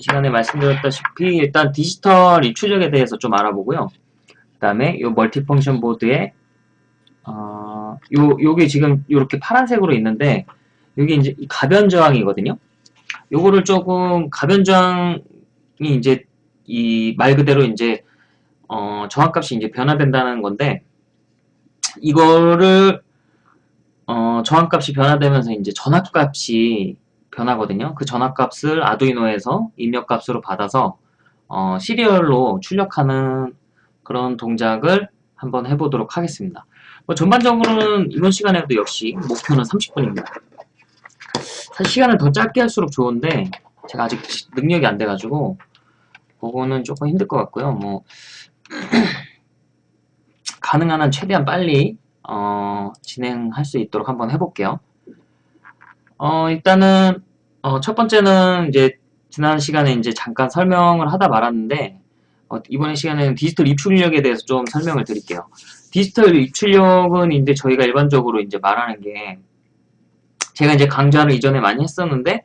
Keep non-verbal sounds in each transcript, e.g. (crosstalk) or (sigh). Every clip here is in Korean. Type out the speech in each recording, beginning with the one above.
시간에 말씀드렸다시피 일단 디지털 이 출력에 대해서 좀 알아보고요. 그 다음에 이 멀티펑션 보드에 어, 요, 요게 지금 이렇게 파란색으로 있는데 여기 이제 가변 저항이거든요. 요거를 조금 가변 저항이 이제 이 말 그대로 이제 어, 저항값이 이제 변화된다는 건데 이거를 어, 저항값이 변화되면서 이제 전압값이 변하거든요. 그 전압값을 아두이노에서 입력값으로 받아서 어, 시리얼로 출력하는 그런 동작을 한번 해보도록 하겠습니다. 뭐 전반적으로는 이번 시간에도 역시 목표는 30분입니다. 사실 시간을 더 짧게 할수록 좋은데 제가 아직 능력이 안 돼가지고 그거는 조금 힘들 것 같고요. 뭐 (clears throat) 가능한 한 최대한 빨리 어, 진행할 수 있도록 한번 해볼게요. 어, 일단은 어, 첫 번째는 이제 지난 시간에 이제 잠깐 설명을 하다 말았는데 어, 이번 시간에는 디지털 입출력에 대해서 좀 설명을 드릴게요. 디지털 입출력은 이제 저희가 일반적으로 이제 말하는 게 제가 이제 강좌를 이전에 많이 했었는데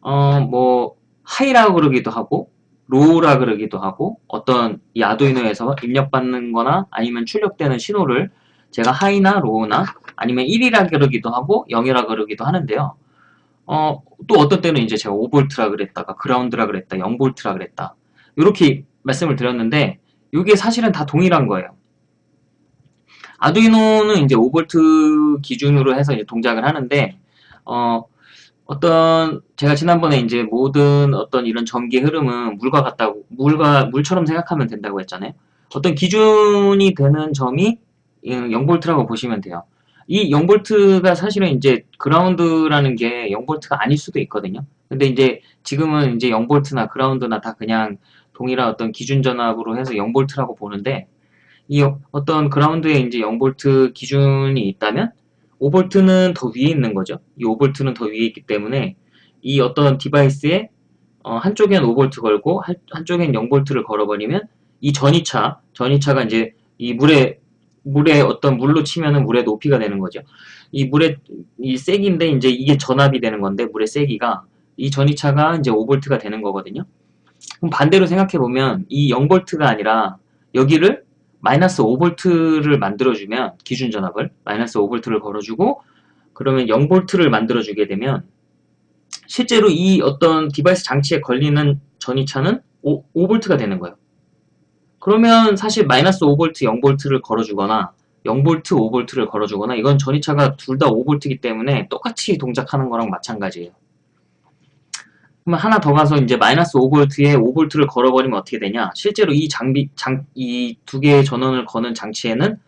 어, 뭐 high라 그러기도 하고 low라 그러기도 하고 어떤 이 아두이노에서 입력받는 거나 아니면 출력되는 신호를 제가 하이나 로우나 아니면 1이라 그러기도 하고 0이라 그러기도 하는데요. 어, 또 어떤 때는 이제 제가 5V라 그랬다가 그라운드라 그랬다, 0V라 그랬다. 이렇게 말씀을 드렸는데 이게 사실은 다 동일한 거예요. 아두이노는 이제 5V 기준으로 해서 이제 동작을 하는데 어, 어떤 제가 지난번에 이제 모든 어떤 이런 전기 흐름은 물과 같다고 물과 물처럼 생각하면 된다고 했잖아요. 어떤 기준이 되는 점이 0V라고 보시면 돼요. 이 0V가 사실은 이제 그라운드라는 게 0V가 아닐 수도 있거든요. 근데 이제 지금은 이제 0V나 그라운드나 다 그냥 동일한 어떤 기준 전압으로 해서 0V라고 보는데 이 어떤 그라운드에 이제 0V 기준이 있다면 5V는 더 위에 있는 거죠. 이 5V는 더 위에 있기 때문에 이 어떤 디바이스에 어, 한쪽엔 5V 걸고 한, 한쪽엔 0V를 걸어버리면 이 전이차, 전이차가 이제 이 물에 물에 어떤 물로 치면은 물의 높이가 되는 거죠. 이 물의 이 세기인데 이제 이게 전압이 되는 건데 물의 세기가 이 전이차가 이제 5V가 되는 거거든요. 그럼 반대로 생각해 보면 이 0V가 아니라 여기를 마이너스 5V를 만들어주면 기준 전압을 마이너스 5V를 걸어주고 그러면 0V를 만들어주게 되면 실제로 이 어떤 디바이스 장치에 걸리는 전위차는 5, 5V가 되는 거예요. 그러면 사실 마이너스 5V, 0V를 걸어주거나 0V, 5V를 걸어주거나 이건 전위차가 둘 다 5V이기 때문에 똑같이 동작하는 거랑 마찬가지예요. 그러면 하나 더 가서 이제 마이너스 5V에 5V를 걸어버리면 어떻게 되냐? 실제로 이 장비, 장, 이 두 개의 전원을 거는 장치에는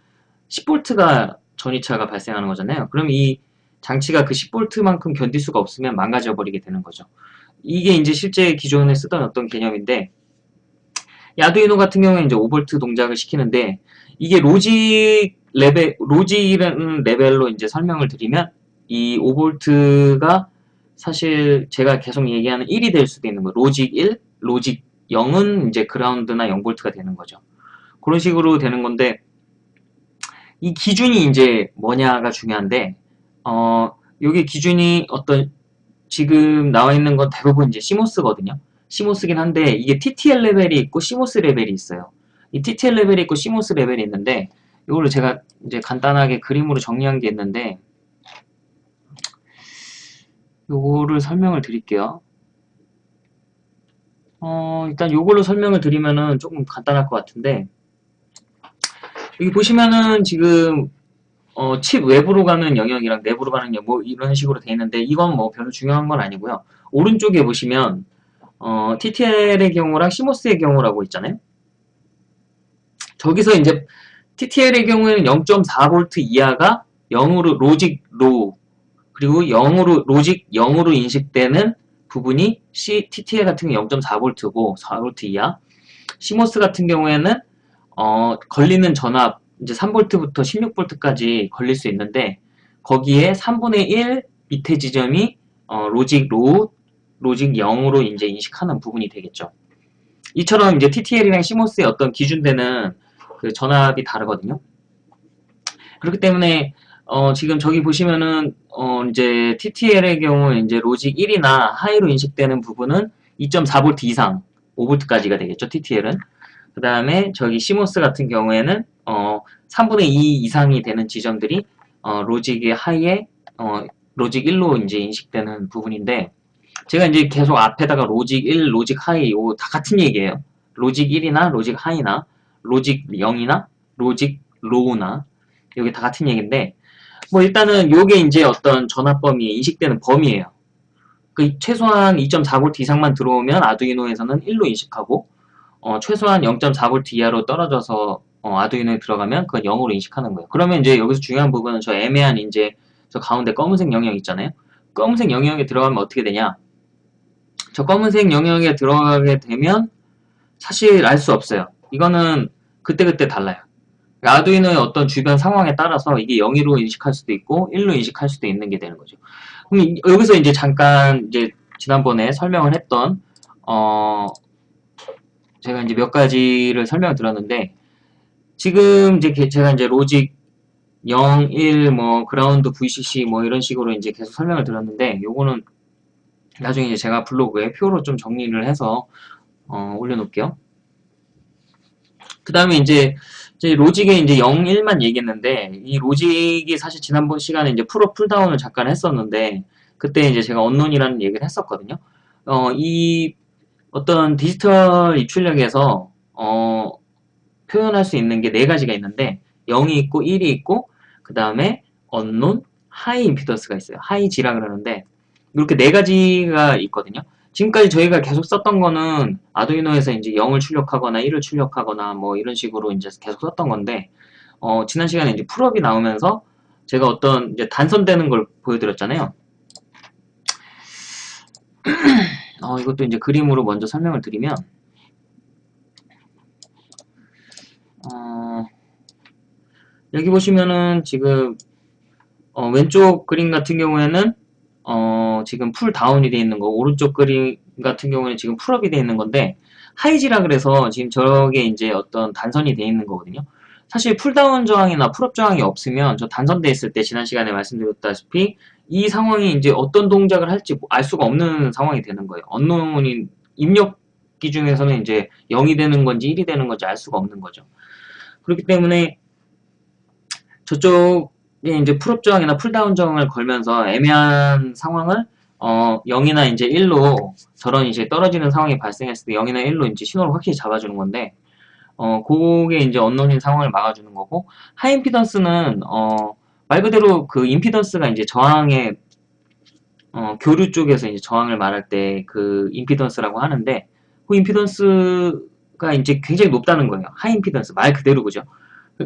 10V가 전위차가 발생하는 거잖아요. 그럼 이 장치가 그 10V만큼 견딜 수가 없으면 망가져 버리게 되는 거죠. 이게 이제 실제 기존에 쓰던 어떤 개념인데 아두이노 같은 경우에 이제 5V 동작을 시키는데 이게 logic level logic이라는 level로 이제 설명을 드리면 이 5V가 사실 제가 계속 얘기하는 1이 될 수도 있는 거 logic 1, logic 0은 이제 그라운드나 0V가 되는 거죠. 그런 식으로 되는 건데 이 기준이 이제 뭐냐가 중요한데 어 여기 기준이 어떤 지금 나와 있는 건 대부분 이제 시모스거든요. 시모스긴 한데 이게 TTL 레벨이 있고 시모스 레벨이 있어요. 이 TTL 레벨이 있고 시모스 레벨이 있는데 이거를 제가 이제 간단하게 그림으로 정리한 게 있는데 요거를 설명을 드릴게요. 어, 일단 요걸로 설명을 드리면은 조금 간단할 것 같은데 여기 보시면은 지금 어, 칩 외부로 가는 영역이랑 내부로 가는 영역 뭐 이런 식으로 돼 있는데 이건 뭐 별로 중요한 건 아니고요. 오른쪽에 보시면 어, TTL의 경우랑 CMOS의 경우라고 있잖아요. 저기서 이제 TTL의 경우에는 0.4V 이하가 0으로 logic low 그리고 0으로 logic 0으로 인식되는 부분이 C, TTL 같은 경우 0.4V고 4V 이하 CMOS 같은 경우에는 어, 걸리는 전압 이제 3V부터 16V까지 걸릴 수 있는데 거기에 3분의 1 밑에 지점이 어, logic low logic 0으로 이제 인식하는 부분이 되겠죠. 이처럼 이제 TTL이랑 CMOS의 어떤 기준되는 그 전압이 다르거든요. 그렇기 때문에 어 지금 저기 보시면은 어 이제 TTL의 경우 이제 logic 1이나 high로 인식되는 부분은 2.4V 이상 5V까지가 되겠죠. TTL은. 그 다음에 저기 CMOS 같은 경우에는 어 3분의 2 이상이 되는 지점들이 어 logic의 high에 어 logic 1로 이제 인식되는 부분인데 제가 이제 계속 앞에다가 logic 1, logic high 요 다 같은 얘기예요. logic 1이나 logic high나 logic 0이나 logic low나 여기 다 같은 얘기인데 뭐 일단은 요게 이제 어떤 전압 범위에 인식되는 범위예요. 그 최소한 2.4V 이상만 들어오면 아두이노에서는 1로 인식하고 어 최소한 0.4V 이하로 떨어져서 어 아두이노에 들어가면 그건 0으로 인식하는 거예요. 그러면 이제 여기서 중요한 부분은 저 애매한 이제 저 가운데 검은색 영역 있잖아요. 검은색 영역에 들어가면 어떻게 되냐? 저 검은색 영역에 들어가게 되면 사실 알 수 없어요. 이거는 그때그때 달라요. 아두이노의 어떤 주변 상황에 따라서 이게 0으로 인식할 수도 있고 1로 인식할 수도 있는 게 되는 거죠. 그럼 여기서 이제 잠깐 이제 지난번에 설명을 했던 어 제가 이제 몇 가지를 설명을 드렸는데 지금 이제 제가 이제 logic 0, 1, 뭐 그라운드, VCC 뭐 이런 식으로 이제 계속 설명을 드렸는데 요거는 나중에 이제 제가 블로그에 표로 좀 정리를 해서 어, 올려놓을게요. 그 다음에 이제, 이제 logic에 이제 0, 1만 얘기했는데 이 로직이 사실 지난번 시간에 이제 pull-up pull-down을 잠깐 했었는데 그때 이제 제가 unknown이라는 얘기를 했었거든요. 어, 이 어떤 디지털 입출력에서 어, 표현할 수 있는 게 네 가지가 있는데 0이 있고 1이 있고 그 다음에 unknown, high 임피던스가 있어요. high Z라 그러는데 이렇게 네 가지가 있거든요. 지금까지 저희가 계속 썼던 거는 아두이노에서 이제 0을 출력하거나 1을 출력하거나 뭐 이런 식으로 이제 계속 썼던 건데 어, 지난 시간에 이제 pull-up이 나오면서 제가 어떤 이제 단선되는 걸 보여드렸잖아요. (clears throat) 어, 이것도 이제 그림으로 먼저 설명을 드리면 어, 여기 보시면은 지금 어, 왼쪽 그림 같은 경우에는 어, 지금 pull-down이 되어 있는 거, 오른쪽 그림 같은 경우는 지금 pull-up이 되어 있는 건데, high Z라 그래서 지금 저게 이제 어떤 단선이 되어 있는 거거든요. 사실 pull-down 저항이나 pull-up 저항이 없으면 저 단선돼 있을 때 지난 시간에 말씀드렸다시피 이 상황이 이제 어떤 동작을 할지 알 수가 없는 상황이 되는 거예요. unknown이 입력 기준에서는 이제 0이 되는 건지 1이 되는 건지 알 수가 없는 거죠. 그렇기 때문에 저쪽 이제 pull-up 저항이나 pull-down 저항을 걸면서 애매한 상황을 어 0이나 이제 1로 저런 이제 떨어지는 상황이 발생했을 때 0이나 1로 이제 신호를 확실히 잡아주는 건데 어 그게 이제 언론인 상황을 막아주는 거고 하이임피던스는 어 말 그대로 그 임피던스가 이제 저항의 어 교류 쪽에서 이제 저항을 말할 때 그 임피던스라고 하는데 그 임피던스가 이제 굉장히 높다는 거예요. 하이임피던스 말 그대로 그죠?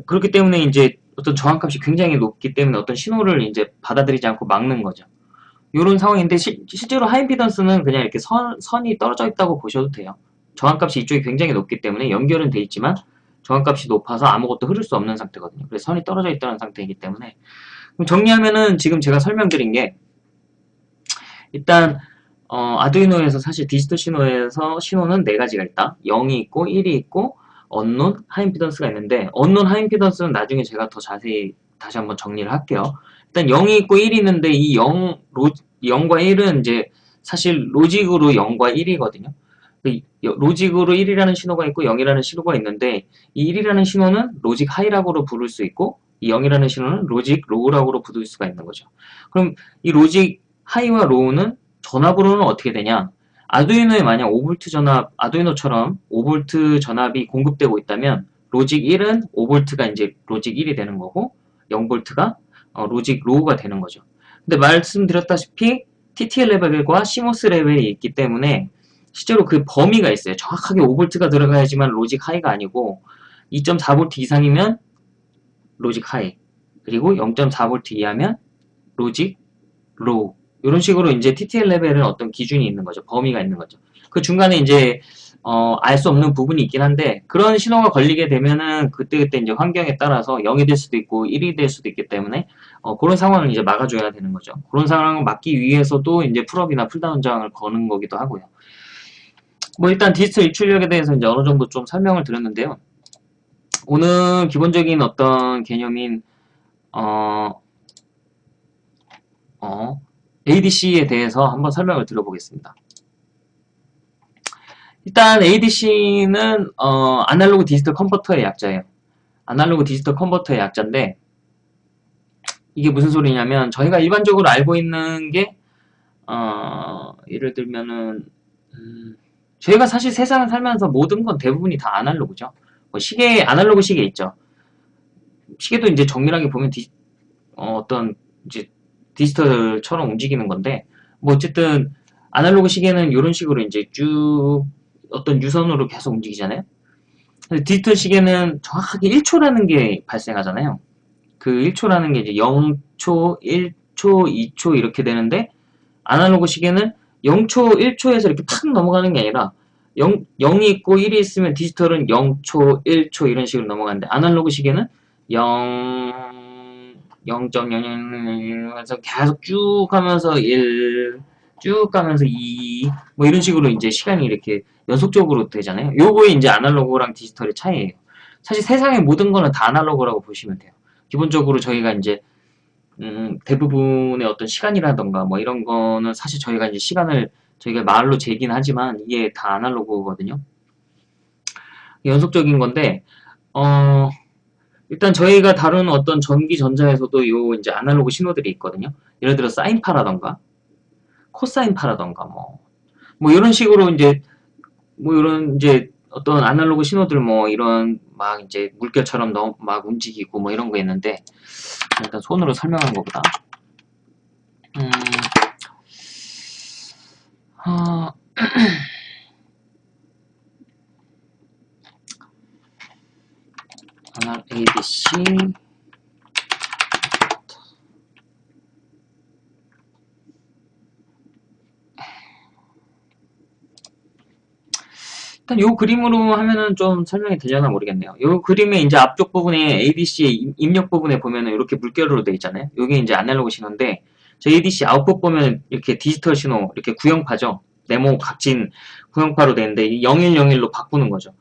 그렇기 때문에 이제 어떤 저항값이 굉장히 높기 때문에 어떤 신호를 이제 받아들이지 않고 막는 거죠. 이런 상황인데 시, 실제로 하이임피던스는 그냥 이렇게 선, 선이 떨어져 있다고 보셔도 돼요. 저항값이 이쪽이 굉장히 높기 때문에 연결은 돼 있지만 저항값이 높아서 아무것도 흐를 수 없는 상태거든요. 그래서 선이 떨어져 있다는 상태이기 때문에 정리하면은 지금 제가 설명드린 게 일단 어, 아두이노에서 사실 디지털 신호에서 신호는 네 가지가 있다. 0이 있고 1이 있고 언론 하임피던스가 있는데 언론 하임피던스는 나중에 제가 더 자세히 다시 한번 정리를 할게요. 일단 0이 있고 1이 있는데 이 0, 로, 0과 1은 이제 사실 logic으로 0과 1이거든요. 그 logic으로 1이라는 신호가 있고 0이라는 신호가 있는데 이 1이라는 신호는 logic high라고로 부를 수 있고 이 0이라는 신호는 logic low라고로 부를 수가 있는 거죠. 그럼 이 logic high와 low는 전압으로는 어떻게 되냐? 아두이노에 만약 5V 전압, 아두이노처럼 5V 전압이 공급되고 있다면 logic 1은 5V가 이제 logic 1이 되는 거고 0V가 어, logic low가 되는 거죠. 근데 말씀드렸다시피 TTL 레벨과 CMOS 레벨이 있기 때문에 실제로 그 범위가 있어요. 정확하게 5V가 들어가야지만 logic high가 아니고 2.4V 이상이면 logic high 그리고 0.4V 이하면 logic low 이런 식으로 이제 TTL 레벨은 어떤 기준이 있는 거죠. 범위가 있는 거죠. 그 중간에 이제 어, 알 수 없는 부분이 있긴 한데 그런 신호가 걸리게 되면은 그때그때 이제 환경에 따라서 0이 될 수도 있고 1이 될 수도 있기 때문에 어, 그런 상황을 이제 막아줘야 되는 거죠. 그런 상황을 막기 위해서도 이제 pull-up이나 pull-down 저항을 거는 거기도 하고요. 뭐 일단 디지털 입출력에 대해서 이제 어느 정도 좀 설명을 드렸는데요. 오늘 기본적인 어떤 개념인 어, 어, ADC에 대해서 한번 설명을 드려보겠습니다. 일단 ADC는 어, 아날로그 디지털 컨버터의 약자예요. 아날로그 디지털 컨버터의 약자인데 이게 무슨 소리냐면 저희가 일반적으로 알고 있는 게 어, 예를 들면은 음, 저희가 사실 세상을 살면서 모든 건 대부분이 다 아날로그죠. 뭐 시계 아날로그 시계 있죠. 시계도 이제 정밀하게 보면 디, 어, 떤 이제 디지털처럼 움직이는 건데 뭐 어쨌든 아날로그 시계는 이런 식으로 이제 쭉 어떤 유선으로 계속 움직이잖아요. 디지털 시계는 정확하게 1초라는 게 발생하잖아요. 그 1초라는 게 이제 0초, 1초, 2초 이렇게 되는데 아날로그 시계는 0초, 1초에서 이렇게 탁 넘어가는 게 아니라 0, 0이 있고 1이 있으면 디지털은 0초, 1초 이런 식으로 넘어가는데 아날로그 시계는 0, 0.00에서 계속 쭉 가면서 1, 쭉 가면서 2, 뭐 이런 식으로 이제 시간이 이렇게 연속적으로 되잖아요. 요거에 이제 아날로그랑 디지털의 차이예요. 사실 세상의 모든 거는 다 아날로그라고 보시면 돼요. 기본적으로 저희가 이제 음, 대부분의 어떤 시간이라던가 뭐 이런 거는 사실 저희가 이제 시간을 저희가 말로 재긴 하지만 이게 다 아날로그거든요. 연속적인 건데 어 일단 저희가 다루는 어떤 전기 전자에서도 요 이제 아날로그 신호들이 있거든요. 예를 들어 사인파라던가 코사인파라던가 뭐, 뭐 이런 식으로 이제, 뭐 이런 이제 어떤 아날로그 신호들 뭐 이런 막 이제 물결처럼 너무 막 움직이고 뭐 이런 거 있는데, 일단 손으로 설명하는 것보다, 음, 어, (clears throat) ABC 일단 요 그림으로 하면은 좀 설명이 되려나 모르겠네요. 요 그림의 이제 앞쪽 부분에 ADC의 입력 부분에 보면은 이렇게 물결로 되어 있잖아요. 요게 이제 아날로그 신호인데 저 ADC 아웃풋 보면 이렇게 디지털 신호 이렇게 구형파죠. 네모 각진 구형파로 되는데 0101로 바꾸는 거죠.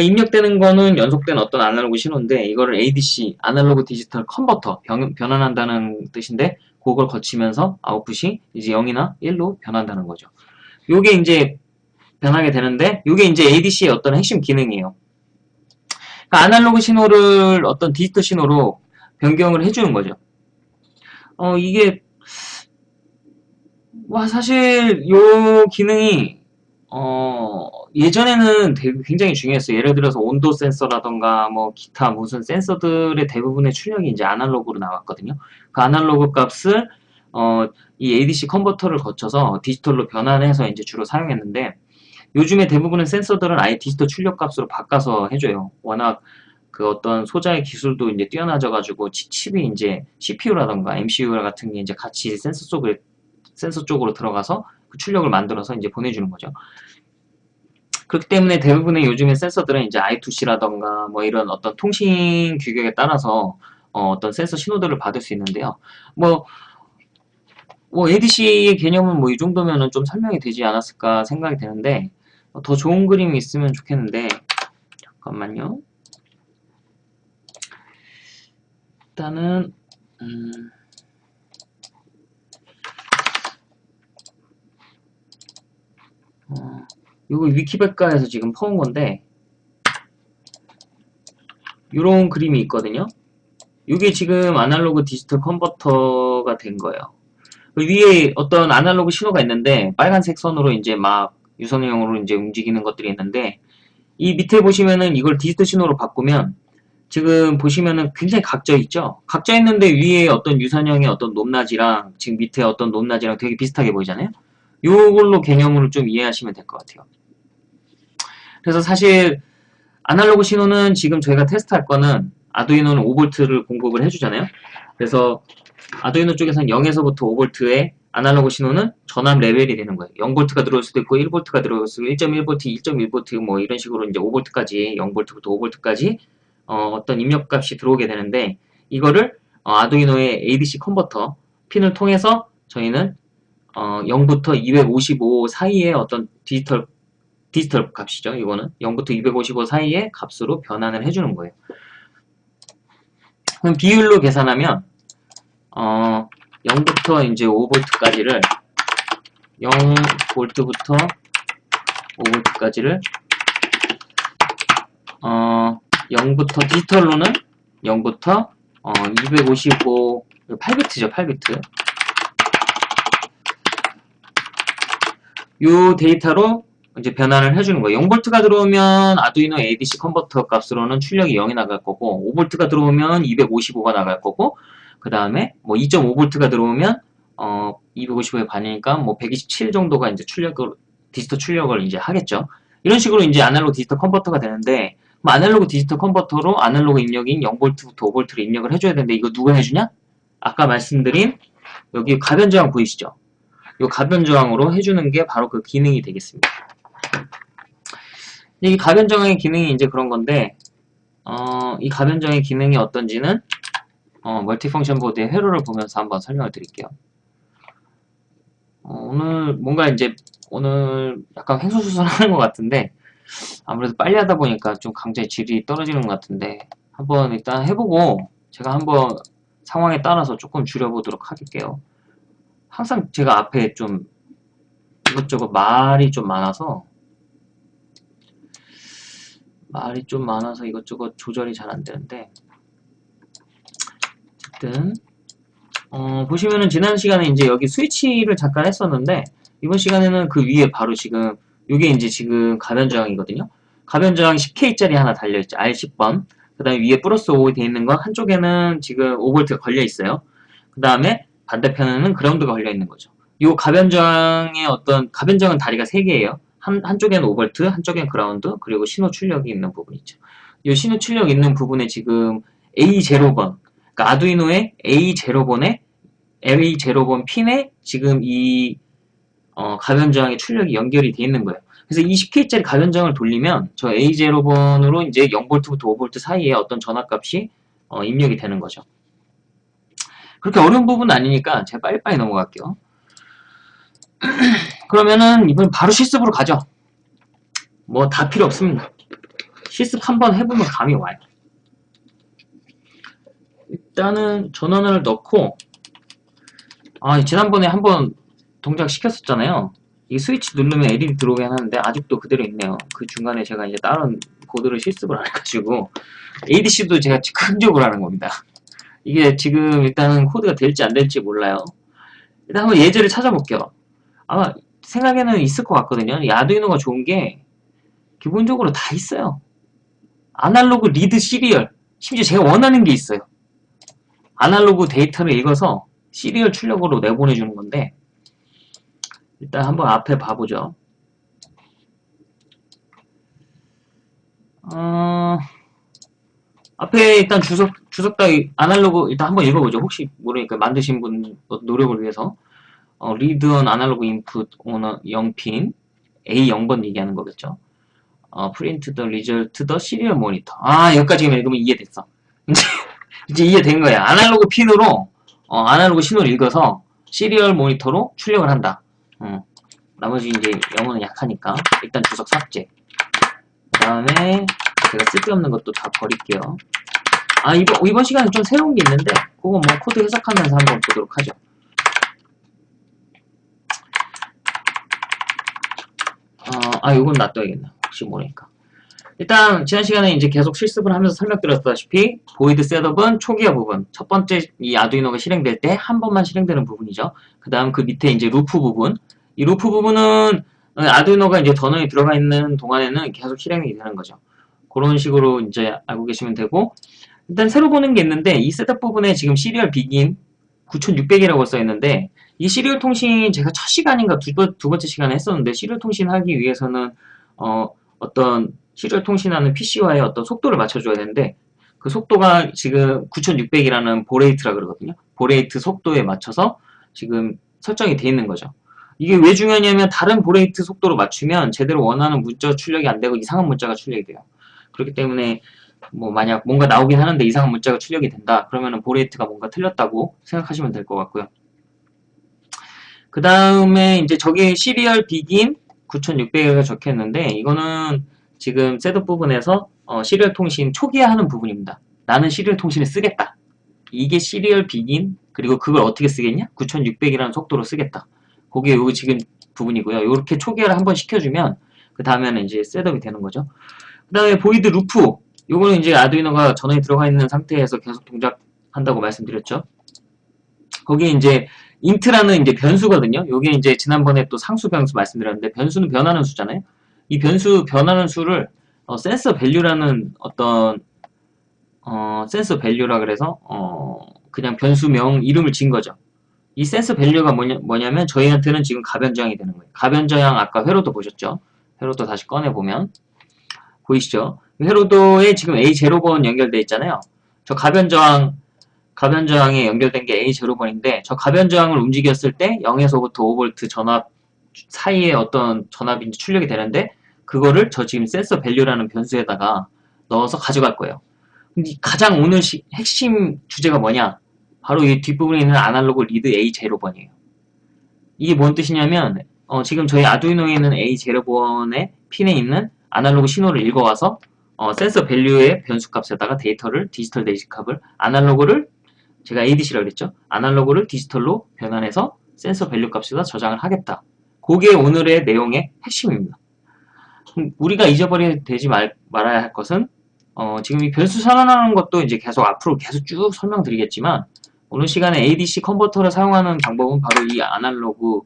그러니까 입력되는 거는 연속된 어떤 아날로그 신호인데 이거를 ADC 아날로그 디지털 컨버터 변, 변환한다는 뜻인데 그걸 거치면서 아웃풋이 이제 0이나 1로 변한다는 거죠. 요게 이제 변하게 되는데 이게 이제 ADC의 어떤 핵심 기능이에요. 그러니까 아날로그 신호를 어떤 디지털 신호로 변경을 해주는 거죠. 어 이게 와 사실 이 기능이 어 예전에는 되게 굉장히 중요했어요. 예를 들어서 온도 센서라던가 뭐 기타 무슨 센서들의 대부분의 출력이 이제 아날로그로 나왔거든요. 그 아날로그 값을 어, 이 ADC 컨버터를 거쳐서 디지털로 변환해서 이제 주로 사용했는데 요즘에 대부분의 센서들은 아예 디지털 출력 값으로 바꿔서 해줘요. 워낙 그 어떤 소자의 기술도 이제 뛰어나져가지고 칩이 이제 CPU라던가 MCU 같은 게 이제 같이 센서 쪽에 센서 쪽으로 들어가서 그 출력을 만들어서 이제 보내주는 거죠. 그렇기 때문에 대부분의 요즘의 센서들은 이제 I2C라던가 뭐 이런 어떤 통신 규격에 따라서 어, 떤 센서 신호들을 받을 수 있는데요. 뭐, 뭐 ADC의 개념은 뭐 이 정도면은 좀 설명이 되지 않았을까 생각이 되는데 더 좋은 그림이 있으면 좋겠는데 잠깐만요. 일단은 음 어, 이거 위키백과에서 지금 퍼온 건데 이런 그림이 있거든요. 이게 지금 아날로그 디지털 컨버터가 된 거예요. 그 위에 어떤 아날로그 신호가 있는데 빨간색 선으로 이제 막 유선형으로 이제 움직이는 것들이 있는데 이 밑에 보시면은 이걸 디지털 신호로 바꾸면 지금 보시면은 굉장히 각져 있죠? 각져 있는데 위에 어떤 유선형의 어떤 높낮이랑 지금 밑에 어떤 높낮이랑 되게 비슷하게 보이잖아요? 요걸로 개념으로 좀 이해하시면 될 것 같아요. 그래서 사실 아날로그 신호는 지금 저희가 테스트할 거는 아두이노는 5V를 공급을 해주잖아요. 그래서 아두이노 쪽에서는 0에서부터 5V에 아날로그 신호는 전압 레벨이 되는 거예요. 0V가 들어올 수도 있고 1V가 들어올 수도 있고 1.1V, 2.1V 뭐 이런 식으로 이제 5V까지 0V부터 5V까지 어, 떤 입력값이 들어오게 되는데 이거를 어, 아두이노의 ADC 컨버터 핀을 통해서 저희는 어, 0부터 255 사이의 어떤 디지털 디지털 값이죠. 이거는 0부터 255 사이의 값으로 변환을 해주는 거예요. 그럼 비율로 계산하면 어, 0부터 이제 5V까지를 0V부터 5V까지를 어, 0부터 디지털로는 0부터 어, 255 8비트죠 8비트 이 데이터로 이제 변환을 해주는 거예요 0V가 들어오면 아두이노 ADC 컨버터 값으로는 출력이 0이 나갈 거고 5V가 들어오면 255가 나갈 거고 그 다음에 뭐 2.5V가 들어오면 어 255의 반이니까 뭐 127 정도가 이제 출력을 디지털 출력을 이제 하겠죠. 이런 식으로 이제 아날로그 디지털 컨버터가 되는데 뭐 아날로그 디지털 컨버터로 아날로그 입력인 0V부터 5V를 입력을 해줘야 되는데 이거 누가 해주냐? 아까 말씀드린 여기 가변 저항 보이시죠? 이 가변 저항으로 해주는 게 바로 그 기능이 되겠습니다. 이 가변 저항의 기능이 이제 그런 건데 어, 이 가변 저항의 기능이 어떤지는 어, 멀티펑션 보드의 회로를 보면서 한번 설명을 드릴게요. 어, 오늘 뭔가 이제 오늘 약간 횡수수술하는 것 같은데 아무래도 빨리 하다 보니까 좀 강제 질이 떨어지는 것 같은데 한번 일단 해보고 제가 한번 상황에 따라서 조금 줄여보도록 할게요. 항상 제가 앞에 좀 이것저것 말이 좀 많아서 말이 좀 많아서 이것저것 조절이 잘 안되는데 어쨌든 어, 보시면은 지난 시간에 이제 여기 스위치를 잠깐 했었는데 이번 시간에는 그 위에 바로 지금 이게 이제 지금 가변 저항이거든요. 가변 저항 10K짜리 하나 달려있죠. R10번. 그 다음에 위에 플러스 5이 되어 있는 거 한쪽에는 지금 5V가 걸려 있어요. 그 다음에 반대편에는 그라운드가 걸려 있는 거죠. 이 가변 저항의 어떤 가변 저항은 다리가 3개예요. 한, 한쪽에는 5V, 한쪽엔 그라운드, 그리고 신호 출력이 있는 부분 있죠. 이 신호 출력 있는 부분에 지금 A0번, 그러니까 아두이노의 A0번에 A0번 핀에 지금 이 어, 가변 저항의 출력이 연결이 돼 있는 거예요. 그래서 20K짜리 가변 저항을 돌리면 저 A0번으로 이제 0V부터 5V 사이에 어떤 전압값이 어, 입력이 되는 거죠. 그렇게 어려운 부분은 아니니까 제가 빨리빨리 넘어갈게요. 그러면은 이번 바로 실습으로 가죠. 뭐 다 필요 없습니다. 실습 한번 해보면 감이 와요. 일단은 전원을 넣고 아 지난번에 한번 동작 시켰었잖아요 이 스위치 누르면 LED 들어오긴 하는데 아직도 그대로 있네요 그 중간에 제가 이제 다른 코드를 실습을 안 해가지고 ADC도 제가 즉흥적으로 하는 겁니다 이게 지금 일단은 코드가 될지 안 될지 몰라요 일단 한번 예제를 찾아볼게요 아마 생각에는 있을 것 같거든요. 이 아두이노가 좋은 게 기본적으로 다 있어요. Analog Read Serial. 심지어 제가 원하는 게 있어요. 아날로그 데이터를 읽어서 serial 출력으로 내보내주는 건데 일단 한번 앞에 봐보죠. 어, 앞에 일단 주석, 주석 따위 아날로그 일단 한번 읽어보죠. 혹시 모르니까 만드신 분 노력을 위해서 어, read an analog input on a 0핀 A0번 얘기하는 거겠죠. 어, print the result the serial monitor 아 여기까지만 읽으면 이해됐어. 이제 (laughs) 이제 이해된 거야. 아날로그 핀으로 어, 아날로그 신호를 읽어서 serial 모니터로 출력을 한다. 어. 나머지 이제 영어는 약하니까 일단 주석 삭제. 그 다음에 제가 쓸데없는 것도 다 버릴게요. 아 이번 이번 시간에 좀 새로운 게 있는데 그거 뭐 코드 해석하면서 한번 보도록 하죠. 어, 아 이건 놔둬야겠네. 혹시 모르니까. 일단 지난 시간에 이제 계속 실습을 하면서 설명드렸다시피 void setup은 초기화 부분. 첫 번째 이 아두이노가 실행될 때 한 번만 실행되는 부분이죠. 그 다음 그 밑에 이제 loop 부분. 이 loop 부분은 아두이노가 이제 전원이 들어가 있는 동안에는 계속 실행이 되는 거죠. 그런 식으로 이제 알고 계시면 되고. 일단 새로 보는 게 있는데 이 setup 부분에 지금 serial begin 9600이라고 써 있는데 이 serial 통신 제가 첫 시간인가 두, 두 번째 시간에 했었는데 serial 통신 하기 위해서는 어, 어떤 serial 통신하는 PC와의 어떤 속도를 맞춰줘야 되는데 그 속도가 지금 9600이라는 baud rate라 그러거든요. baud rate 속도에 맞춰서 지금 설정이 돼 있는 거죠. 이게 왜 중요하냐면 다른 baud rate 속도로 맞추면 제대로 원하는 문자 출력이 안 되고 이상한 문자가 출력이 돼요. 그렇기 때문에 뭐 만약 뭔가 나오긴 하는데 이상한 문자가 출력이 된다 그러면은 baud rate가 뭔가 틀렸다고 생각하시면 될 것 같고요. 그 다음에 이제 저기 serial begin 9600가 적혀있는데 이거는 지금 setup 부분에서 어, serial 통신 초기화하는 부분입니다. 나는 serial 통신을 쓰겠다. 이게 serial begin 그리고 그걸 어떻게 쓰겠냐? 9600이라는 속도로 쓰겠다. 그게 요 지금 부분이고요. 이렇게 초기화를 한번 시켜주면 그 다음에는 이제 setup이 되는 거죠. 그 다음에 void loop 요거는 이제 아두이노가 전원이 들어가 있는 상태에서 계속 동작한다고 말씀드렸죠. 거기에 이제 int라는 이제 변수거든요. 요게 이제 지난번에 또 상수 변수 말씀드렸는데 변수는 변하는 수잖아요. 이 변수 변하는 수를 어, sensor value라는 어떤 어, sensor value라 그래서 어, 그냥 변수명 이름을 지은 거죠. 이 sensor value가 뭐냐, 뭐냐 면 저희한테는 지금 가변저항이 되는 거예요. 가변저항 아까 회로도 보셨죠? 회로도 다시 꺼내보면 보이시죠? 회로도에 지금 A0번 연결되어 있잖아요. 저 가변저항 가변 저항에 연결된 게 A0번인데 저 가변 저항을 움직였을 때 0에서부터 5V 전압 사이에 어떤 전압이 출력이 되는데 그거를 저 지금 sensor value라는 변수에다가 넣어서 가져갈 거예요. 근데 가장 오늘 시, 핵심 주제가 뭐냐? 바로 이 뒷부분에 있는 analog read A0번이에요. 이게 뭔 뜻이냐면 어, 지금 저희 아두이노에 있는 A0번의 핀에 있는 아날로그 신호를 읽어와서 어, sensor value의 변수값에다가 데이터를 디지털 데이터값을 아날로그를 제가 ADC라고 그랬죠. 아날로그를 디지털로 변환해서 sensor value 값에다 저장을 하겠다. 그게 오늘의 내용의 핵심입니다. 우리가 잊어버리지 말, 말아야 할 것은 어, 지금 이 변수 선언하는 것도 이제 계속 앞으로 계속 쭉 설명드리겠지만 오늘 시간에 ADC 컨버터를 사용하는 방법은 바로 이 analog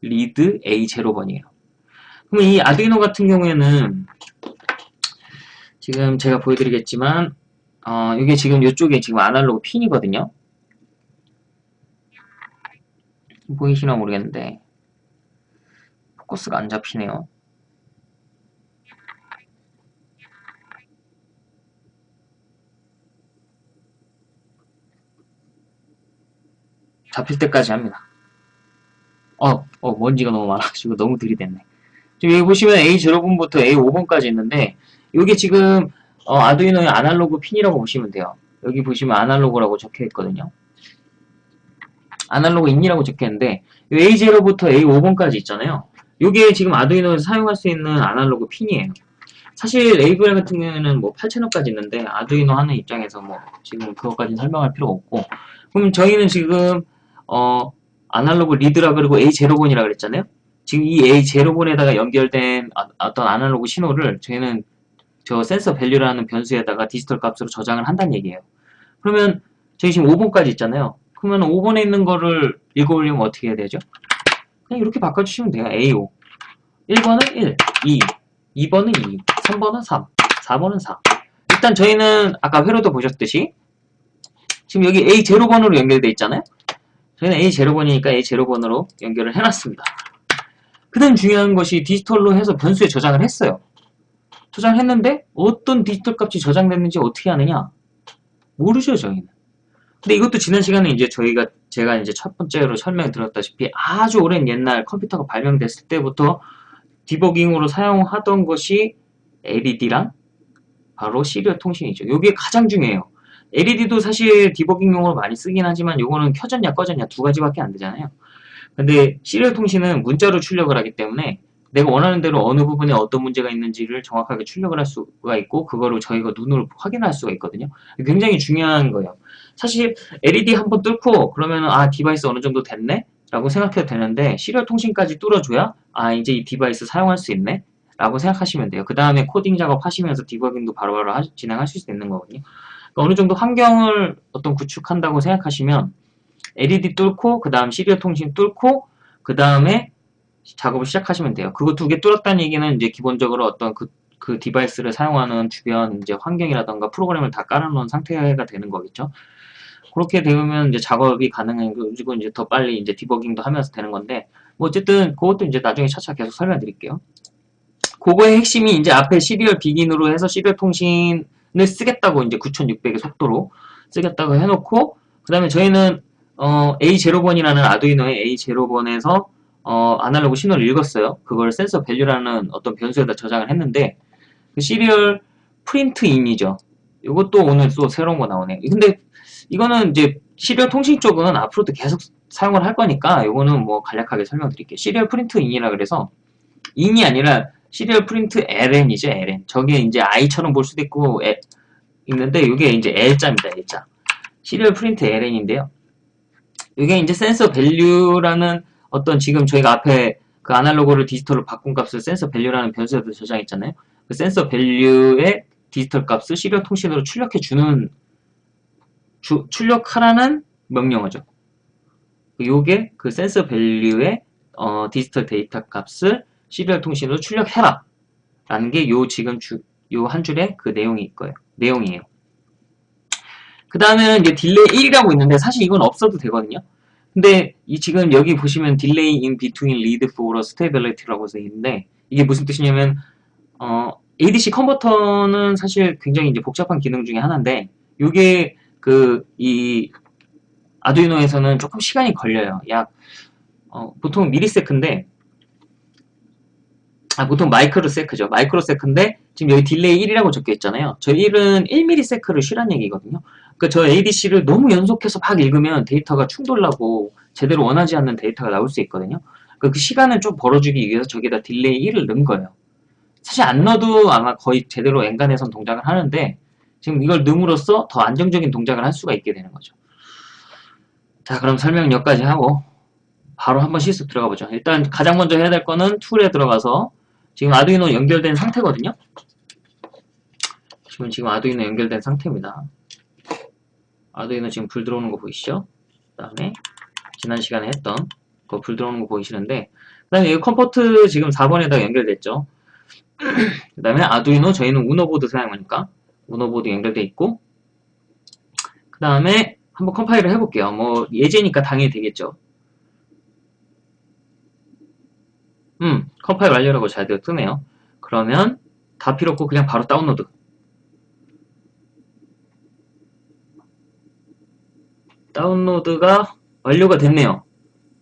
read A0번이에요. 그럼 이 아두이노 같은 경우에는 지금 제가 보여드리겠지만 어, 이게 지금 이쪽에 지금 아날로그 핀이거든요. 보이시나 모르겠는데 포커스가 안 잡히네요. 잡힐 때까지 합니다. 어, 어, 먼지가 너무 많아가지고 너무 들이댔네. 지금 여기 보시면 A0번부터 A5번까지 있는데, 이게 지금, 어, 아두이노의 아날로그 핀이라고 보시면 돼요. 여기 보시면 아날로그라고 적혀 있거든요. 아날로그 인이라고 적혀 있는데, A0부터 A5번까지 있잖아요. 이게 지금 아두이노에서 사용할 수 있는 아날로그 핀이에요. 사실 레이블 같은 경우에는 뭐 8채널까지 있는데 아두이노 하는 입장에서 뭐 지금 그것까지는 설명할 필요 없고 그럼 저희는 지금 어, 아날로그 리드라 그리고 A0번이라 그랬잖아요. 지금 이 A0번에다가 연결된 아, 어떤 아날로그 신호를 저희는 저 센서 밸류라는 변수에다가 디지털 값으로 저장을 한다는 얘기예요. 그러면 저희 지금 5번까지 있잖아요. 그러면 5번에 있는 거를 읽어보려면 어떻게 해야 되죠? 그냥 이렇게 바꿔주시면 돼요. A5 1번은 1, 2, 2번은 2, 3번은 3, 4번은 4 일단 저희는 아까 회로도 보셨듯이 지금 여기 A0번으로 연결되어 있잖아요. 저희는 A0번이니까 A0번으로 연결을 해놨습니다. 그 다음 중요한 것이 디지털로 해서 변수에 저장을 했어요. 저장을 했는데 어떤 디지털 값이 저장됐는지 어떻게 하느냐? 모르죠, 저희는. 근데 이것도 지난 시간에 이제 저희가 제가 이제 첫 번째로 설명드렸다시피 아주 오랜 옛날 컴퓨터가 발명됐을 때부터 디버깅으로 사용하던 것이 LED랑 바로 serial 통신이죠. 이게 가장 중요해요. LED도 사실 디버깅용으로 많이 쓰긴 하지만 이거는 켜졌냐 꺼졌냐 두 가지밖에 안 되잖아요. 근데 serial 통신은 문자로 출력을 하기 때문에 내가 원하는 대로 어느 부분에 어떤 문제가 있는지를 정확하게 출력을 할 수가 있고 그거를 저희가 눈으로 확인할 수가 있거든요. 굉장히 중요한 거예요. 사실 LED 한 번 뚫고 그러면 아 device 어느 정도 됐네? 라고 생각해도 되는데 serial 통신까지 뚫어줘야 아 이제 이 device 사용할 수 있네? 라고 생각하시면 돼요. 그 다음에 코딩 작업 하시면서 디버깅도 바로바로 하, 진행하실 수 있는 거거든요. 그러니까 어느 정도 환경을 어떤 구축한다고 생각하시면 LED 뚫고 그 다음 serial 통신 뚫고 그 다음에 작업을 시작하시면 돼요. 그거 두개 뚫었다는 얘기는 이제 기본적으로 어떤 그, 그 device를 사용하는 주변 이제 환경이라던가 프로그램을 다 깔아놓은 상태가 되는 거겠죠. 그렇게 되면 이제 작업이 가능해지고 이제 더 빨리 이제 디버깅도 하면서 되는 건데 뭐 어쨌든 그것도 이제 나중에 차차 계속 설명드릴게요. 그거의 핵심이 이제 앞에 serial begin으로 해서 serial 통신을 쓰겠다고 이제 9600의 속도로 쓰겠다고 해놓고 그 다음에 저희는 어, A0번이라는 아두이노의 A0번에서 어, 아날로그 신호를 읽었어요. 그걸 sensor value라는 어떤 변수에다 저장을 했는데 그 serial print in이죠. 이것도 오늘 또 새로운 거 나오네요. 근데 이거는 이제 serial 통신 쪽은 앞으로도 계속 사용을 할 거니까 이거는 뭐 간략하게 설명드릴게요. serial print in이라 그래서 in이 아니라 serial print ln이죠, ln. 저게 이제 i처럼 볼 수도 있고 에, 있는데 이게 이제 L자입니다, L자. serial print ln인데요. 이게 이제 sensor value라는 어떤 지금 저희가 앞에 그 아날로그를 디지털로 바꾼 값을 sensor value라는 변수에도 저장했잖아요. 그 sensor value의 디지털 값을 serial 통신으로 출력해 주는 주, 출력하라는 명령어죠. 요게 그 sensor value의 어, 디지털 데이터 값을 serial 통신으로 출력해라 라는 게 요 지금 주, 요 한 줄의 그 내용이 거예요. 내용이에요. 그 다음에는 이제 delay 1이라고 있는데 사실 이건 없어도 되거든요. 근데 이 지금 여기 보시면 delay in between read for stability라고 써 있는데 이게 무슨 뜻이냐면 어, ADC 컨버터는 사실 굉장히 이제 복잡한 기능 중에 하나인데 이게 그 이 아두이노에서는 조금 시간이 걸려요. 약 어, 보통 millisec인데 아, 보통 microsec죠. microsec인데 지금 여기 delay 1이라고 적혀 있잖아요. 저 1은 1ms를 쉬란 얘기거든요. 그러니까 저 ADC를 너무 연속해서 막 읽으면 데이터가 충돌나고 제대로 원하지 않는 데이터가 나올 수 있거든요. 그러니까 그 시간을 좀 벌어주기 위해서 저기다 delay 1을 넣은 거예요. 사실 안 넣어도 아마 거의 제대로 엔간해선 동작을 하는데 지금 이걸 넣음으로써 더 안정적인 동작을 할 수가 있게 되는 거죠. 자 그럼 설명 여기까지 하고 바로 한번 실습 들어가 보죠. 일단 가장 먼저 해야 될 거는 tool에 들어가서 지금 Arduino 연결된 상태거든요. 지금 지금 Arduino 연결된 상태입니다. Arduino 지금 불 들어오는 거 보이시죠? 그 다음에 지난 시간에 했던 그 불 들어오는 거 보이시는데 그 다음에 이 COM port 지금 4번에다 연결됐죠. (clears throat) 그 다음에 Arduino 저희는 Uno보드 사용하니까 Uno보드 연결돼 있고 그 다음에 한번 컴파일을 해볼게요. 뭐 예제니까 당연히 되겠죠. 음, 컴파일 완료라고 잘 되어 뜨네요. 그러면 다 필요 없고 그냥 바로 다운로드. 다운로드가 완료가 됐네요.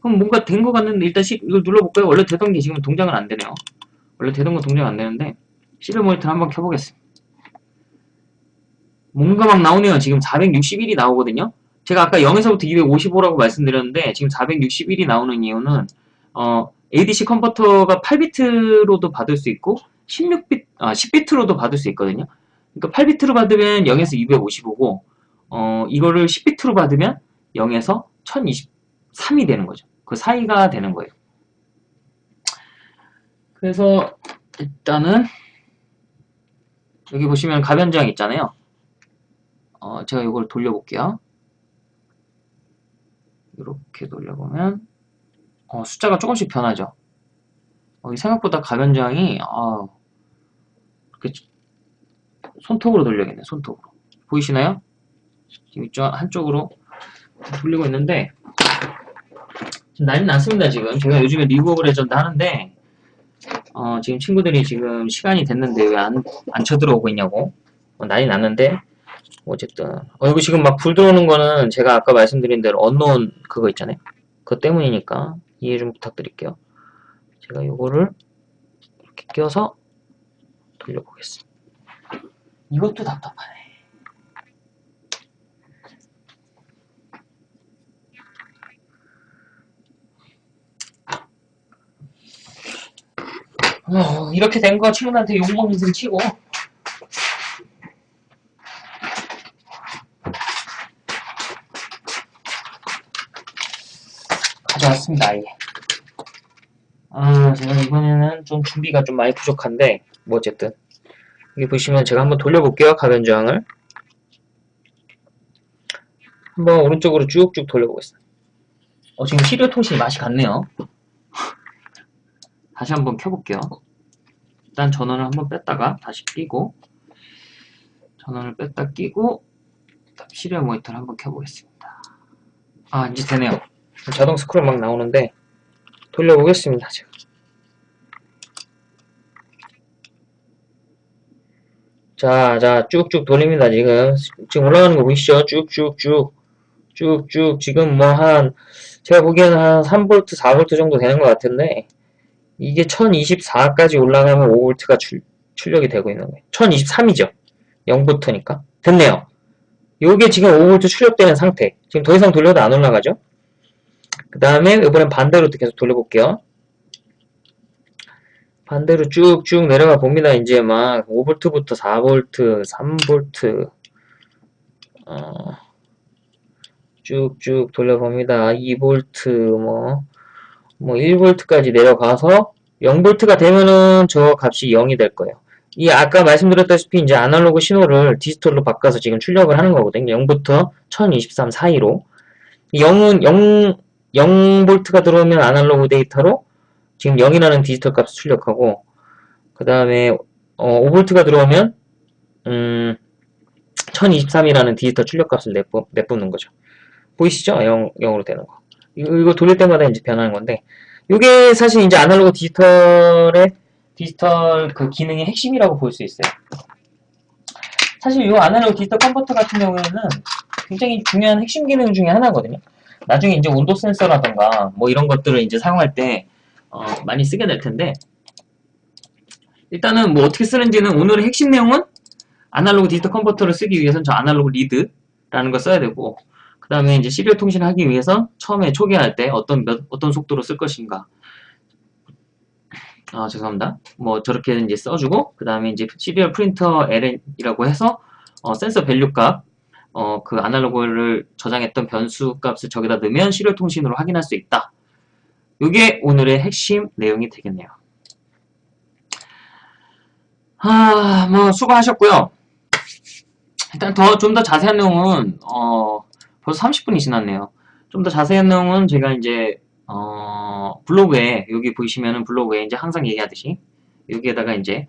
그럼 뭔가 된 것 같는데 일단 시, 이걸 눌러볼까요? 원래 되던 게 지금 동작은 안 되네요. 원래 되던 거 동작 안 되는데 시리얼 모니터 한번 켜보겠습니다. 뭔가 막 나오네요. 지금 461이 나오거든요. 제가 아까 0에서부터 255라고 말씀드렸는데 지금 461이 나오는 이유는 어, ADC 컨버터가 8비트로도 받을 수 있고 16비트, 아, 10비트로도 받을 수 있거든요. 그러니까 8비트로 받으면 0에서 255고 어, 이거를 10비트로 받으면 0에서 1023이 되는 거죠. 그 사이가 되는 거예요. 그래서 일단은 여기 보시면 가변장 있잖아요. 어, 제가 이걸 돌려볼게요. 이렇게 돌려보면 어, 숫자가 조금씩 변하죠. 어, 생각보다 가변저항이 어, 손톱으로 돌려야겠네. 손톱으로. 보이시나요? 이쪽 한쪽으로 돌리고 있는데 지금 난리 났습니다. 지금 제가 요즘에 리그 오브 레전드 하는데 어, 지금 친구들이 지금 시간이 됐는데 왜 안 안 쳐들어오고 있냐고 어, 난리 났는데 어쨌든 어, 여기 지금 막 불 들어오는 거는 제가 아까 말씀드린 대로 언노운 그거 있잖아요. 그것 때문이니까 이해 좀 부탁드릴게요. 제가 요거를 이렇게 껴서 돌려보겠습니다. 이것도 답답하네. 어, 이렇게 된 거 친구들한테 욕먹는 셈 치고. 가져왔습니다 아예. 아 제가 이번에는 좀 준비가 좀 많이 부족한데 뭐 어쨌든. 여기 보시면 제가 한번 돌려볼게요 가변 저항을. 한번 오른쪽으로 쭉쭉 돌려보겠습니다. 어 지금 시리얼 통신이 맛이 갔네요 다시 한번 켜볼게요 일단 전원을 한번 뺐다가 다시 끼고 전원을 뺐다 끼고 시리얼 모니터를 한번 켜보겠습니다 아 이제 되네요 자동 스크롤 막 나오는데 돌려보겠습니다. 제가. 자, 자, 쭉쭉 돌립니다. 지금 지금 올라가는 거 보이시죠? 쭉쭉쭉 쭉쭉 지금 뭐 한 제가 보기에는 한 3V, 4V 정도 되는 것 같은데 이게 1024까지 올라가면 5V가 출, 출력이 되고 있는 거예요. 1023이죠. 0부터니까. 됐네요. 요게 지금 5V 출력되는 상태. 지금 더 이상 돌려도 안 올라가죠? 그 다음에 이번엔 반대로 계속 돌려볼게요. 반대로 쭉쭉 내려가 봅니다. 이제 막 5V부터 4V, 3V, 어, 쭉쭉 돌려봅니다. 2V, 뭐, 뭐 1V까지 내려가서 0V가 되면은 저 값이 0이 될 거예요. 이 아까 말씀드렸다시피 이제 아날로그 신호를 디지털로 바꿔서 지금 출력을 하는 거거든요. 0부터 1023 사이로. 0은 0, 0V가 들어오면 아날로그 데이터로 지금 0이라는 디지털 값을 출력하고 그 다음에 어, 5V가 들어오면 음, 1023이라는 디지털 출력 값을 내뿜, 내뿜는 거죠. 보이시죠? 0, 0으로 되는 거. 이거, 돌릴 때마다 이제 변하는 건데 이게 사실 이제 아날로그 디지털의 디지털 그 기능의 핵심이라고 볼 수 있어요. 사실 이 아날로그 디지털 컨버터 같은 경우에는 굉장히 중요한 핵심 기능 중에 하나거든요. 나중에 이제 온도 센서라던가 뭐 이런 것들을 이제 사용할 때 어, 많이 쓰게 될 텐데 일단은 뭐 어떻게 쓰는지는 오늘의 핵심 내용은 아날로그 디지털 컨버터를 쓰기 위해서는 저 analog read라는 걸 써야 되고 그 다음에 이제 serial 통신을 하기 위해서 처음에 초기화할 때 어떤 몇, 어떤 속도로 쓸 것인가 아 죄송합니다 뭐 저렇게 이제 써주고 그 다음에 이제 serial print LN이라고 해서 어, sensor value 값 어, 그 아날로그를 저장했던 변수 값을 저기다 넣으면 serial 통신으로 확인할 수 있다 이게 오늘의 핵심 내용이 되겠네요. 아, 뭐 수고하셨고요. 일단 더 좀 더 자세한 내용은 어, 벌써 30분이 지났네요. 좀 더 자세한 내용은 제가 이제 어, 블로그에 여기 보시면은 블로그에 이제 항상 얘기하듯이 여기에다가 이제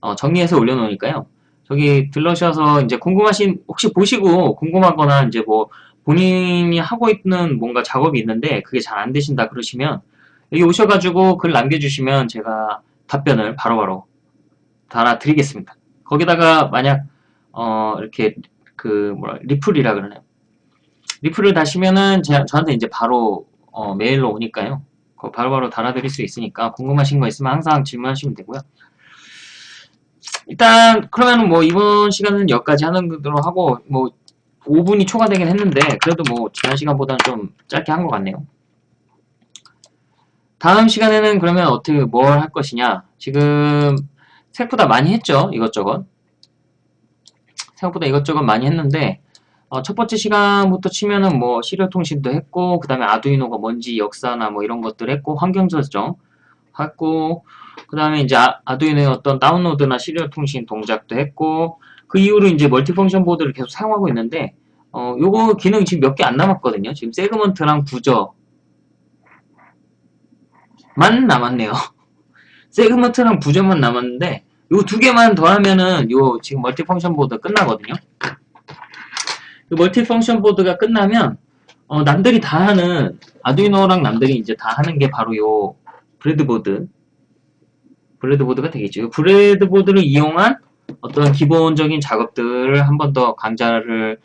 어, 정리해서 올려놓으니까요. 저기 들러셔서 이제 궁금하신 혹시 보시고 궁금하거나 이제 뭐 본인이 하고 있는 뭔가 작업이 있는데 그게 잘 안 되신다 그러시면 여기 오셔가지고 글 남겨주시면 제가 답변을 바로바로 달아드리겠습니다. 거기다가 만약 어 이렇게 그 뭐라 리플이라 그러나요? 리플을 다시면은 제, 저한테 이제 바로 어 메일로 오니까요. 바로 바로 달아드릴 수 있으니까 궁금하신 거 있으면 항상 질문하시면 되고요. 일단 그러면 뭐 이번 시간은 여기까지 하는 거로 하고 뭐 5분이 초과되긴 했는데 그래도 뭐 지난 시간보다는 좀 짧게 한 것 같네요. 다음 시간에는 그러면 어떻게 뭘 할 것이냐 지금 생각보다 많이 했죠 이것저것 생각보다 이것저것 많이 했는데 어, 첫 번째 시간부터 치면은 뭐 serial 통신도 했고 그 다음에 Arduino가 뭔지 역사나 뭐 이런 것들 했고 환경 설정 했고 그 다음에 이제 Arduino의 어떤 다운로드나 serial 통신 동작도 했고 그 이후로 이제 multifunction 보드를 계속 사용하고 있는데 어, 요거 기능 지금 몇 개 안 남았거든요 지금 segment랑 buzzer 만 남았네요. (laughs) segment랑 buzzer만 남았는데 요 두 개만 더하면은 요 지금 multifunction 보드 끝나거든요. 그 multi function 보드가 끝나면 어, 남들이 다 하는 Arduino랑 남들이 이제 다 하는 게 바로 요 breadboard breadboard가 되겠죠. breadboard를 이용한 어떤 기본적인 작업들을 한 번 더 강좌를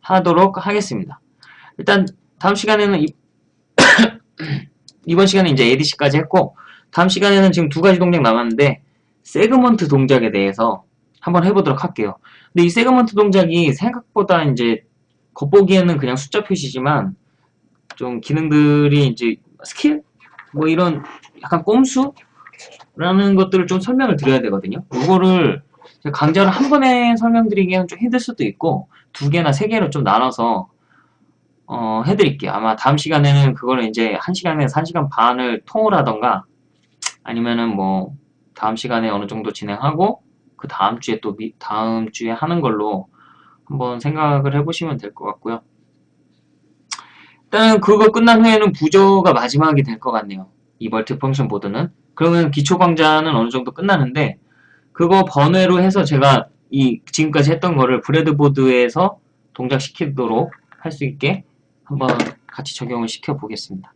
하도록 하겠습니다. 일단 다음 시간에는 이 (coughs) 이번 시간에 이제 ADC까지 했고 다음 시간에는 지금 두 가지 동작 남았는데 segment 동작에 대해서 한번 해보도록 할게요. 근데 이 segment 동작이 생각보다 이제 겉보기에는 그냥 숫자 표시지만 좀 기능들이 이제 스킬? 뭐 이런 약간 꼼수? 라는 것들을 좀 설명을 드려야 되거든요. 이거를 강좌를 한 번에 설명드리기에는 좀 힘들 수도 있고 두 개나 세 개로 좀 나눠서 어, 해드릴게요. 아마 다음 시간에는 그거를 이제 1시간에서 1시간 반을 통을 하던가 아니면은 뭐 다음 시간에 어느 정도 진행하고 그 다음 주에 또 미, 다음 주에 하는 걸로 한번 생각을 해보시면 될 것 같고요. 일단 그거 끝난 후에는 buzzer가 마지막이 될 것 같네요. 이 multi function 보드는. 그러면 기초 강좌는 어느 정도 끝나는데 그거 번외로 해서 제가 이 지금까지 했던 거를 breadboard에서 동작시키도록 할 수 있게 한번 같이 적용을 시켜 보겠습니다.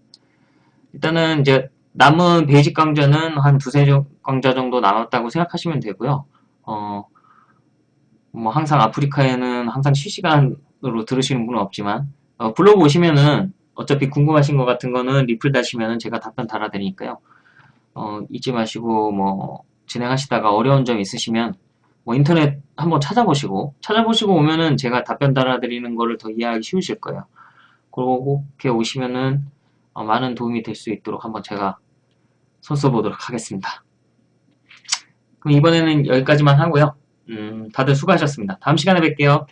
일단은 이제 남은 basic 강좌는 한 두세 강좌 정도 남았다고 생각하시면 되고요. 어, 뭐 항상 아프리카에는 항상 실시간으로 들으시는 분은 없지만 어, 블로그 오시면은 어차피 궁금하신 것 같은 거는 리플 다시면은 제가 답변 달아드리니까요. 어, 잊지 마시고 뭐 진행하시다가 어려운 점 있으시면 뭐 인터넷 한번 찾아보시고 찾아보시고 오면은 제가 답변 달아드리는 거를 더 이해하기 쉬우실 거예요. 그렇게 오시면은 어, 많은 도움이 될 수 있도록 한번 제가 손 써 보도록 하겠습니다. 그럼 이번에는 여기까지만 하고요. 음, 다들 수고하셨습니다. 다음 시간에 뵐게요.